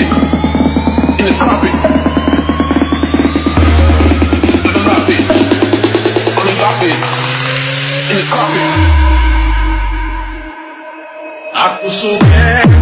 In the topic. In the carpet. On the. In the carpet. so suka